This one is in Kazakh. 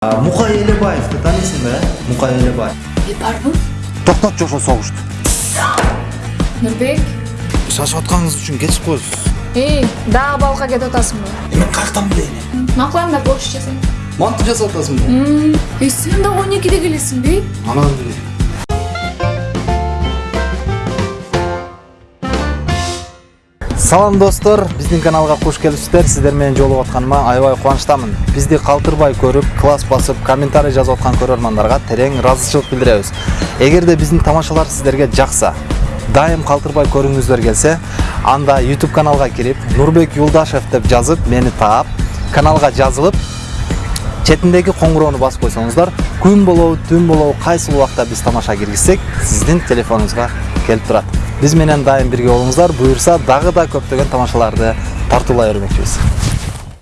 мукай элебаевди тааныйсың да э мукай элебаев E барбы? токтотчу ошо согушту Нурбек? шашып атканыңыз үчүн кечип коесуз Эй, дагы балыкка кетип атасыңбы? мен каяктан билейин Макулаңдар борчу жасайм. мантип жасап атасыңбы Эй, сен дагы 12де келесиңби? анан салам достор биздин каналга куш келипсиздер сиздер менен жолугуп атканыма аябай кубанычтамын бизди калтырбай көрүп класс басып комментарий жазып аткан көрөрмандарга терең ыраазычылык билдиребиз эгерде биздин тамашалар сиздерге жакса дайым калтырбай көргүңүздөр келсе анда youtube каналга кирип нурбек юлдашев деп жазып мени таап каналга жазылып четиндеги коңгуроону басып койсоңуздар күн болобу түн болобу кайсыл убакта биз тамаша киргизсек сиздин телефонуңузга келип турат биз менен дайым бирге болуңуздар. Буюрса дагы да көптөгөн тамашаларды тартуулай өрмөкчүбүз